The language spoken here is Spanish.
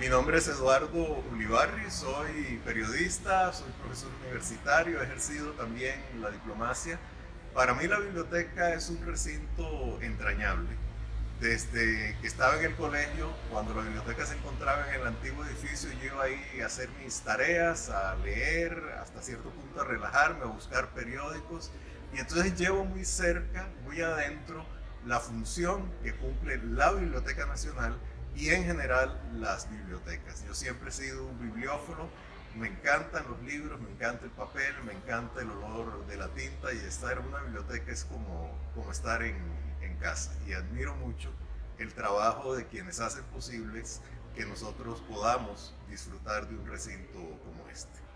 Mi nombre es Eduardo Ulibarri, soy periodista, soy profesor universitario, he ejercido también la diplomacia. Para mí la biblioteca es un recinto entrañable. Desde que estaba en el colegio, cuando la biblioteca se encontraba en el antiguo edificio, yo iba ahí a hacer mis tareas, a leer, hasta cierto punto a relajarme, a buscar periódicos. Y entonces llevo muy cerca, muy adentro, la función que cumple la Biblioteca Nacional y en general las bibliotecas. Yo siempre he sido un bibliófono, me encantan los libros, me encanta el papel, me encanta el olor de la tinta y estar en una biblioteca es como, como estar en, en casa. Y admiro mucho el trabajo de quienes hacen posibles que nosotros podamos disfrutar de un recinto como este.